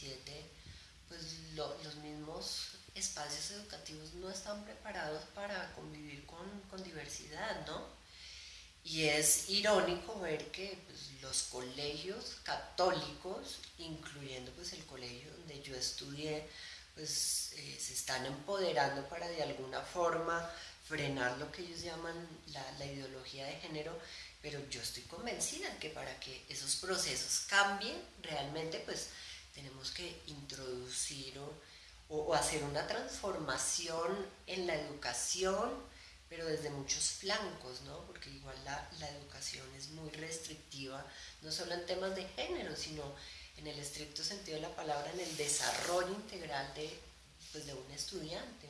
pleno 2017, pues los mismos espacios educativos no están preparados para convivir con, diversidad, ¿no? Y es irónico ver que pues, los colegios católicos, incluyendo pues el colegio donde yo estudié, pues eh, se están empoderando para de alguna forma frenar lo que ellos llaman la, ideología de género, pero yo estoy convencida que para que esos procesos cambien, realmente pues tenemos que introducir o, hacer una transformación en la educación, pero desde muchos flancos, ¿no? Porque igual la, la educación es muy restrictiva, no solo en temas de género, sino en el estricto sentido de la palabra, en el desarrollo integral de, pues, de un estudiante.